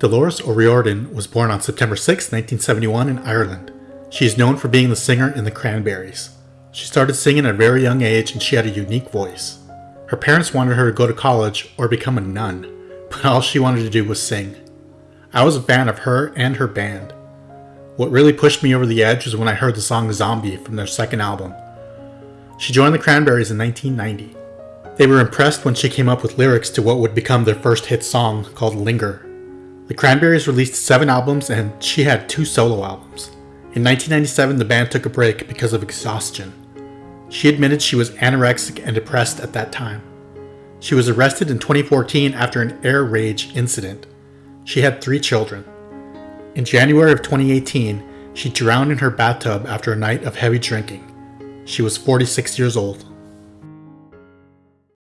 Dolores O'Riordan was born on September 6, 1971 in Ireland. She is known for being the singer in the Cranberries. She started singing at a very young age and she had a unique voice. Her parents wanted her to go to college or become a nun, but all she wanted to do was sing. I was a fan of her and her band. What really pushed me over the edge was when I heard the song Zombie from their second album. She joined the Cranberries in 1990. They were impressed when she came up with lyrics to what would become their first hit song called Linger. The Cranberries released seven albums and she had two solo albums. In 1997, the band took a break because of exhaustion. She admitted she was anorexic and depressed at that time. She was arrested in 2014 after an air rage incident. She had three children. In January of 2018, she drowned in her bathtub after a night of heavy drinking. She was 46 years old.